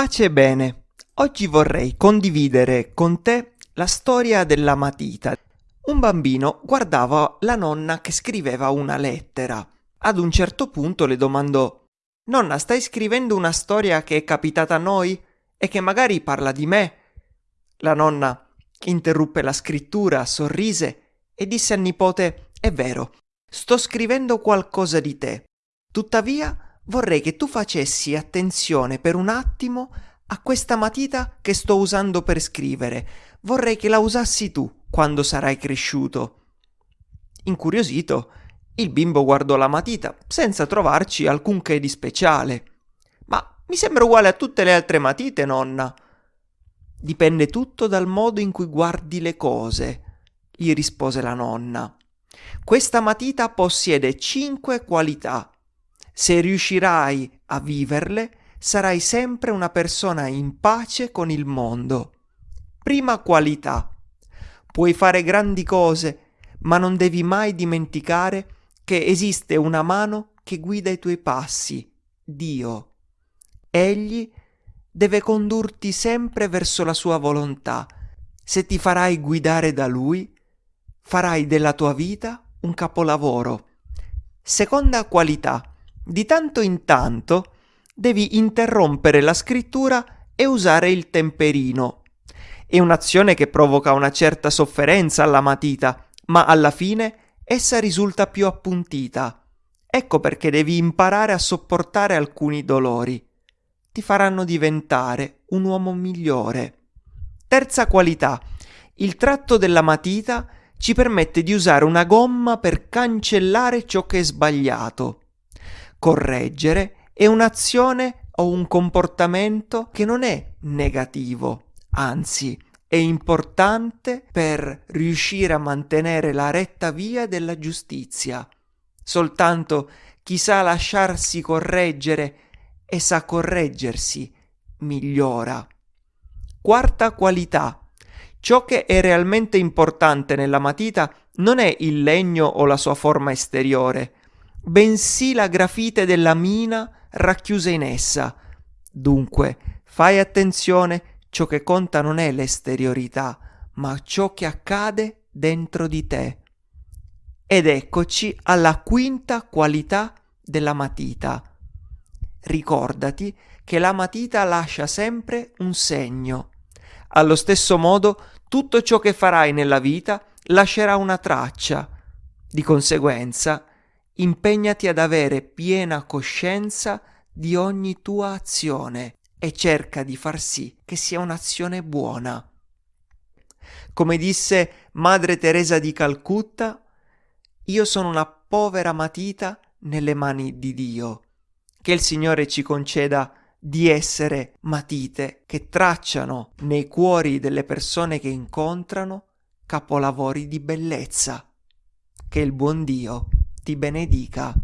Pace e bene. Oggi vorrei condividere con te la storia della matita. Un bambino guardava la nonna che scriveva una lettera. Ad un certo punto le domandò Nonna, stai scrivendo una storia che è capitata a noi e che magari parla di me? La nonna interruppe la scrittura, sorrise e disse al nipote È vero, sto scrivendo qualcosa di te. Tuttavia vorrei che tu facessi attenzione per un attimo a questa matita che sto usando per scrivere. Vorrei che la usassi tu quando sarai cresciuto. Incuriosito, il bimbo guardò la matita senza trovarci alcunché di speciale. Ma mi sembra uguale a tutte le altre matite, nonna. Dipende tutto dal modo in cui guardi le cose, gli rispose la nonna. Questa matita possiede cinque qualità se riuscirai a viverle, sarai sempre una persona in pace con il mondo. Prima qualità. Puoi fare grandi cose, ma non devi mai dimenticare che esiste una mano che guida i tuoi passi, Dio. Egli deve condurti sempre verso la sua volontà. Se ti farai guidare da lui, farai della tua vita un capolavoro. Seconda qualità. Di tanto in tanto devi interrompere la scrittura e usare il temperino. È un'azione che provoca una certa sofferenza alla matita, ma alla fine essa risulta più appuntita. Ecco perché devi imparare a sopportare alcuni dolori. Ti faranno diventare un uomo migliore. Terza qualità. Il tratto della matita ci permette di usare una gomma per cancellare ciò che è sbagliato. Correggere è un'azione o un comportamento che non è negativo, anzi è importante per riuscire a mantenere la retta via della giustizia. Soltanto chi sa lasciarsi correggere e sa correggersi migliora. Quarta qualità. Ciò che è realmente importante nella matita non è il legno o la sua forma esteriore, bensì la grafite della mina racchiusa in essa. Dunque, fai attenzione, ciò che conta non è l'esteriorità, ma ciò che accade dentro di te. Ed eccoci alla quinta qualità della matita. Ricordati che la matita lascia sempre un segno. Allo stesso modo, tutto ciò che farai nella vita lascerà una traccia. Di conseguenza, impegnati ad avere piena coscienza di ogni tua azione e cerca di far sì che sia un'azione buona. Come disse Madre Teresa di Calcutta, io sono una povera matita nelle mani di Dio. Che il Signore ci conceda di essere matite che tracciano nei cuori delle persone che incontrano capolavori di bellezza. Che il buon Dio ti benedica.